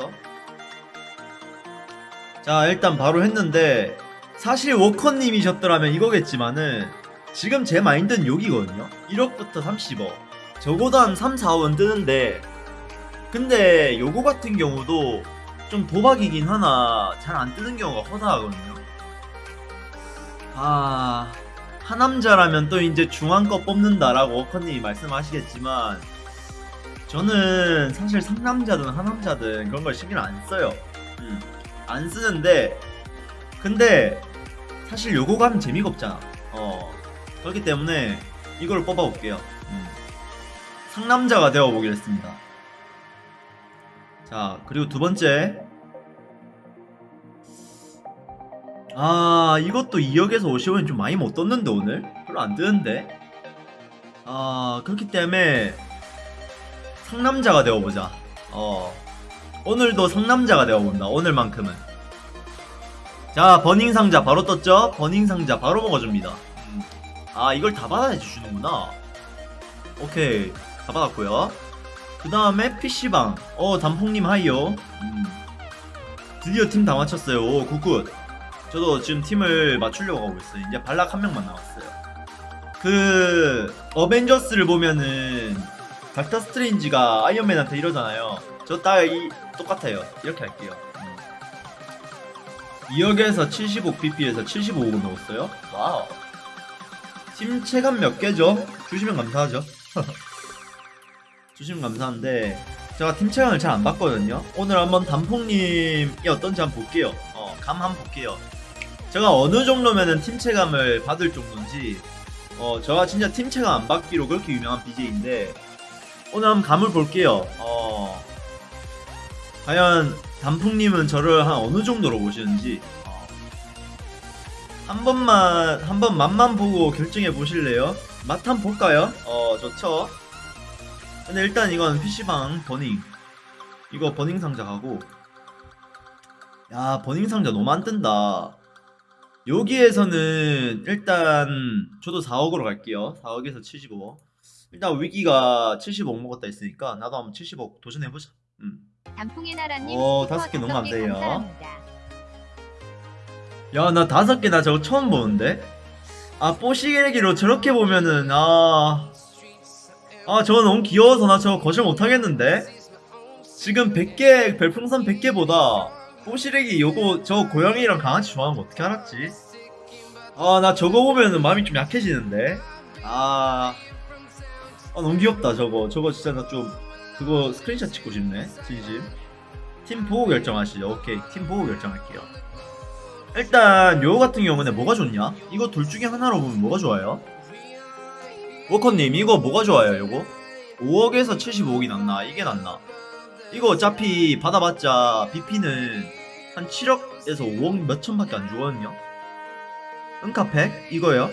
이거부터 자 일단 바로 했는데 사실 워커님이셨더라면 이거겠지만은 지금 제 마인드는 여기거든요. 1억부터 30억. 적어도 한 3, 4억은 뜨는데 근데 요거 같은 경우도 좀 도박이긴 하나 잘 안 뜨는 경우가 허다하거든요. 아 하남자라면 또 이제 중앙 거 뽑는다라고 워커님이 말씀하시겠지만 저는 사실 상남자든 하남자든 그런 걸 신경 안 써요. 음, 안 쓰는데 근데 사실 요거 가면 재미가 없잖아. 어 그렇기 때문에 이걸 뽑아볼게요. 음. 상남자가 되어보겠습니다. 자 그리고 두 번째 아 이것도 2억에서 50원이 좀 많이 못 떴는데 오늘 별로 안 뜨는데 아 그렇기 때문에 상남자가 되어보자. 어 오늘도 상남자가 되어본다 오늘만큼은. 자 burning 상자 바로 떴죠? burning 상자 바로 먹어줍니다. 음. 아 이걸 다 받아주시는구나. 오케이 다 받았고요. 그 다음에 PC방. 어 단풍님 hi요. 음. 드디어 팀 다 맞췄어요. 오 good good. 저도 지금 팀을 맞추려고 하고 있어요. 이제 발락 한 명만 남았어요. 그 어벤져스를 보면은 닥터 스트레인지가 아이언맨한테 이러잖아요. 저딱이 똑같아요. 이렇게 할게요. 음. 2억에서 75 BP에서 75억 넣었어요. wow. 팀 체감 몇 개죠? 주시면 감사하죠. 주시면 감사한데 제가 팀 체감을 잘 안 봤거든요. 오늘 한번 단풍님이 어떤지 한번 볼게요. 어, 감 한번 볼게요. 제가 어느 정도면은 팀 체감을 받을 정도인지 어 제가 진짜 팀 체감 안 받기로 그렇게 유명한 BJ인데 오늘 한번 감을 볼게요. 어. 과연 단풍님은 저를 한 어느 정도로 보시는지. 어. 한 번만 한 번 맛만 보고 결정해 보실래요? 맛 한 번 볼까요? 어 좋죠. 근데 일단 이건 PC방 버닝. 이거 버닝 상자 가고. 야 버닝 상자 너무 안 뜬다. 여기에서는 일단 저도 4억으로 갈게요. 4억에서 75억 일단 위기가 75억 먹었다 했으니까 나도 한번 75억 도전해보자 음. 단풍의 나라님 오, 슈퍼 다섯 개 너무. 감사합니다. 야나 다섯 개나 저거 처음 보는데 아 뽀시계기로 저렇게 보면은 아... 아 저거 너무 귀여워서 나 저거 거절 못하겠는데 지금 100개 별풍선 100개보다 뽀시래기 요거 저 고양이랑 강아지 좋아하는 거 어떻게 알았지? 아 나 저거 보면은 마음이 좀 약해지는데 아... 아 너무 귀엽다 저거 저거 진짜 나 좀 그거 스크린샷 찍고 싶네 진심 팀 보고 결정하시죠 오케이 팀 보고 결정할게요 일단 요거 같은 경우는 뭐가 좋냐? 이거 둘 중에 하나로 보면 뭐가 좋아요? 워커님 이거 뭐가 좋아요 요거? 5억에서 75억이 낫나? 이게 낫나? 이거 어차피 받아봤자 BP는 한 7억에서 5억 몇천밖에 안 주거든요 은카팩? 이거요?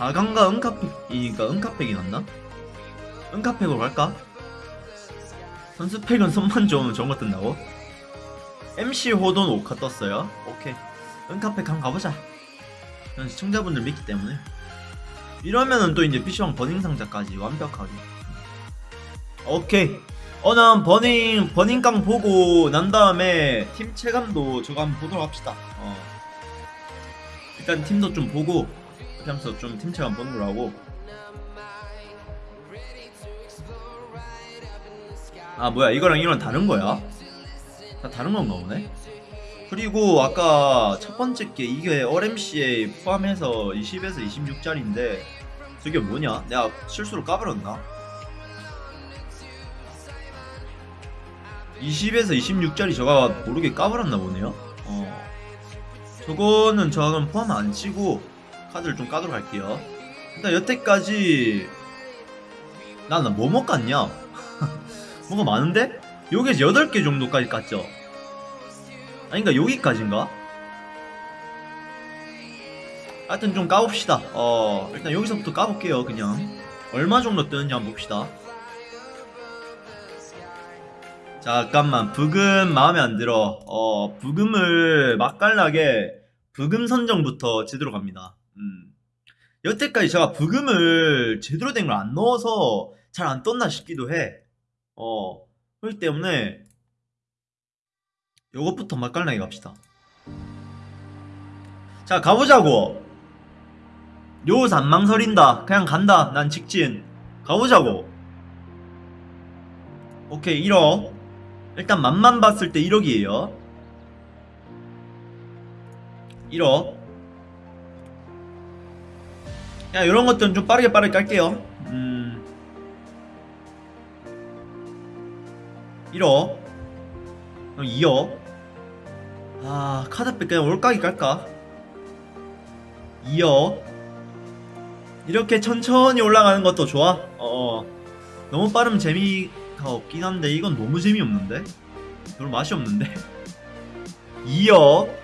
4강과 은카팩이니까 은카팩이 낫나? 은카팩으로 갈까? 선수팩은 손만 좋으면 저런 거 뜬다고? MC 호돈 오카 떴어요. 오케이. 은카팩 한번 가보자. 전 시청자분들 믿기 때문에. 이러면은 또 이제 PC방 버닝 상자까지 완벽하게. 오케이. 어, 난 버닝, 버닝깡 보고 난 다음에 팀 체감도 저거 한번 보도록 합시다. 어. 일단 팀도 좀 보고, 하면서 좀 팀 체감 보는 걸로 하고. 아, 뭐야. 이거랑 이거랑 다른 거야? 다 다른 건가 보네. 그리고 아까 첫 번째 게 이게 RMC에 포함해서 20에서 26짜리인데 저게 뭐냐? 내가 실수로 까버렸나? 20에서 26짜리 저가 모르게 까버렸나 보네요. 어. 저거는 저는 포함 안 치고 카드를 좀 까도록 할게요. 일단 여태까지 나는 뭐뭐 깠냐? 뭐가 많은데? 여기서 8개 정도까지 깠죠? 아닌가 여기까지인가? 하여튼 좀 까봅시다 어 일단 여기서부터 까볼게요 그냥 얼마 정도 뜨는지 한번 봅시다 잠깐만 부금 마음에 안 들어 어 부금을 맛깔나게 부금 선정부터 제대로 갑니다 음. 여태까지 제가 부금을 제대로 된 걸 안 넣어서 잘 안 떴나 싶기도 해 어. 그렇기 때문에 요것부터 맛깔나게 갑시다. 자 가보자고. 요새 안 망설인다. 그냥 간다 난 직진. 가보자고. 오케이 1억. 일단 맛만 봤을 때 1억이에요. 1억 야 이런 것들은 좀 빠르게 빠르게 깔게요. 음. 1억. 그럼 2억. 아 카드백 그냥 올까기 깔까? 2억. 이렇게 천천히 올라가는 것도 좋아. 어 너무 빠르면 재미가 없긴 한데 이건 너무 재미없는데? 별로 맛이 없는데? 2억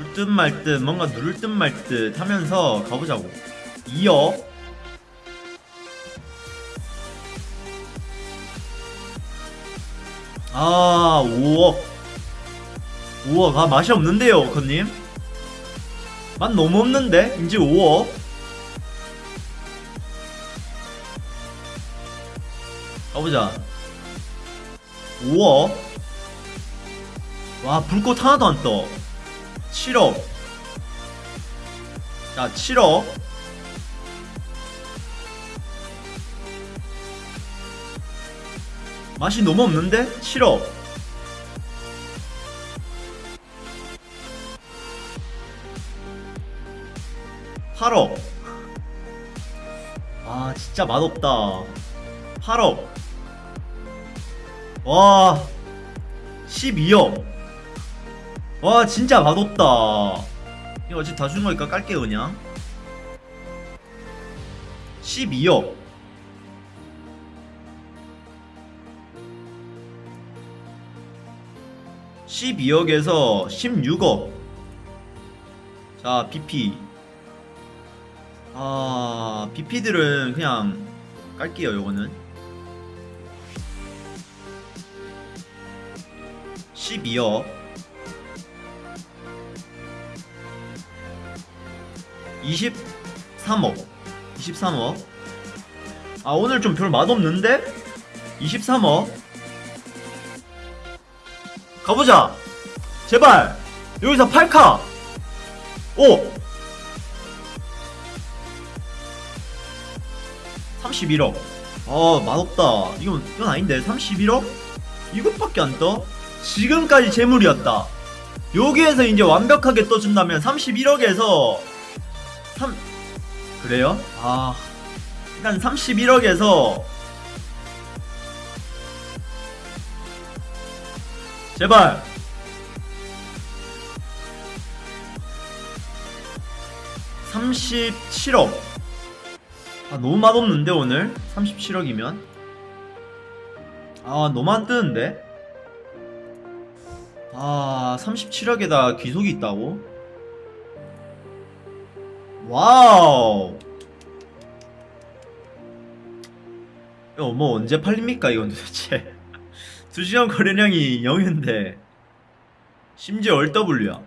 줄 듯 말 듯 뭔가 누를 듯 말 듯 하면서 가보자고. 2억 아 5억. 5억. 아 맛이 없는데요 커님? 맛 너무 없는데? 이제 5억. 가보자. 5억. 와 불꽃 하나도 안떠 7억 자 7억 맛이 너무 없는데? 7억 8억 아 진짜 맛없다. 8억 와 12억 와 진짜 맛없다. 이거 어차피 다 주는 거니까 깔게요 그냥. 12억. (12억에서) (16억) 자 BP 아 BP들은 그냥 깔게요 요거는. 12억 23억. 23억. 아 오늘 좀 별 맛없는데? 23억. 가보자. 제발. 여기서 8카. 오. 31억. 아 맛없다. 이건 이건 아닌데. 31억? 이것밖에 안 떠? 지금까지 재물이었다. 여기에서 이제 완벽하게 떠준다면 31억에서 3 그래요? 아 일단 31억에서 제발. (37억) 아 너무 맛없는데 오늘? 37억이면? 아 너무 안 뜨는데? 아 37억에다 귀속이 있다고 와우. 뭐 언제 팔립니까 이건 도대체? 2시간 거래량이 0인데. 심지어 얼더블유야.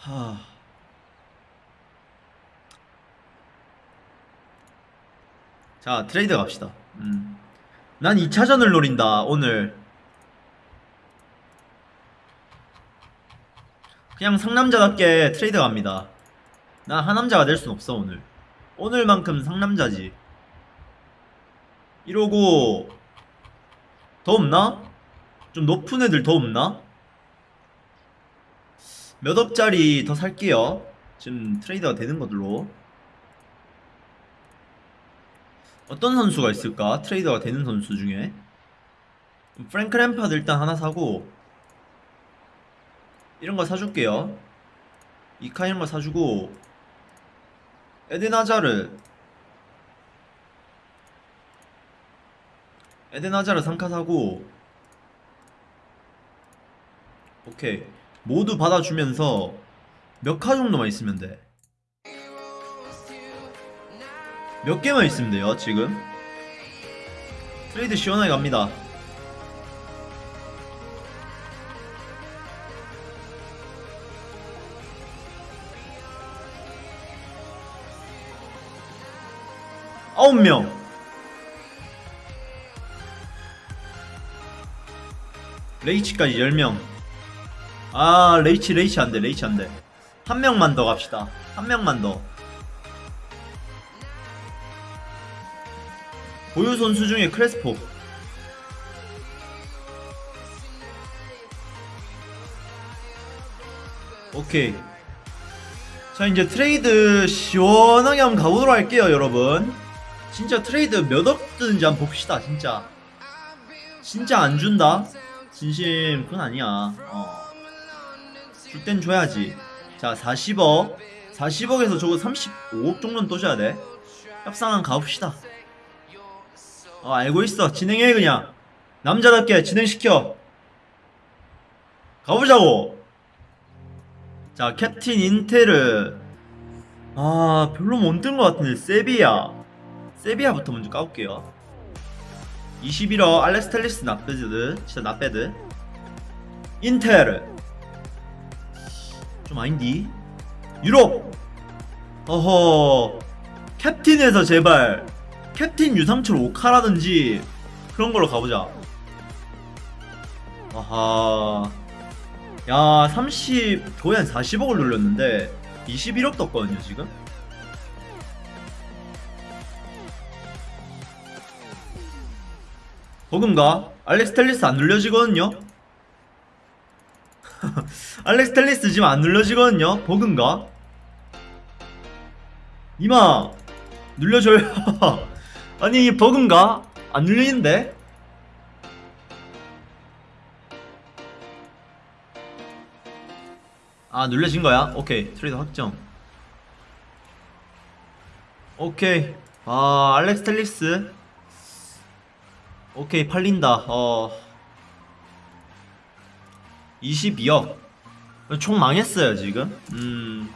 하... 자 트레이드 갑시다. 음. 난 2차전을 노린다 오늘. 그냥 상남자답게 트레이드 갑니다 난 하남자가 될 순 없어 오늘 오늘만큼 상남자지 이러고 더 없나? 좀 높은 애들 더 없나? 몇 억짜리 더 살게요 지금 트레이드가 되는 것들로 어떤 선수가 있을까? 트레이더가 되는 선수 중에 프랭크 램파드 일단 하나 사고 이런 거 사줄게요 이카 이런 거 사주고 에덴 하자르 에덴 하자르 3카 사고 오케이. 모두 받아주면서 몇 카 정도만 있으면 돼? 몇 개만 있으면 돼요 지금? 트레이드 시원하게 갑니다 9명. 레이치까지 10명. 아 레이치 레이치 안돼 레이치 안돼. 한 명만 더 갑시다. 한 명만 더. 보유 선수 중에 크레스포. 오케이. 자 이제 트레이드 시원하게 한번 가보도록 할게요 여러분 진짜 트레이드 몇 억 뜨는지 한번 봅시다 진짜. 진짜 안 준다? 진심 그건 아니야. 어. 줄 땐 줘야지. 자 40억. 40억에서 저거 35억 정도는 또 줘야 돼. 협상 한번 가봅시다. 어 알고 있어. 진행해 그냥. 남자답게 진행시켜. 가보자고. 자 캡틴 인테르. 아 별로 못뜬것 같은데 세비야 세비야부터 먼저 까볼게요. 21억 알렉스 텔리스 나빼드 진짜 나빼드. 인테르 좀 아닌디? 유럽. 어허. 캡틴에서 제발. 캡틴 유상철 오카라든지 그런 걸로 가보자. 아하. 야, 30, 거의 한 40억을 눌렸는데 21억 떴거든요, 지금. 버금가? 알렉스 텔리스 안 눌려지거든요? 알렉스 텔리스 지금 안 눌려지거든요? 버금가? 이마! 눌려줘요. 아니, 이 버금가? 안 눌리는데? 아 눌려진 거야? 오케이 트레이드 확정 오케이 아 알렉스 텔리스 오케이 팔린다. 어. 22억. 총 망했어요 지금? 음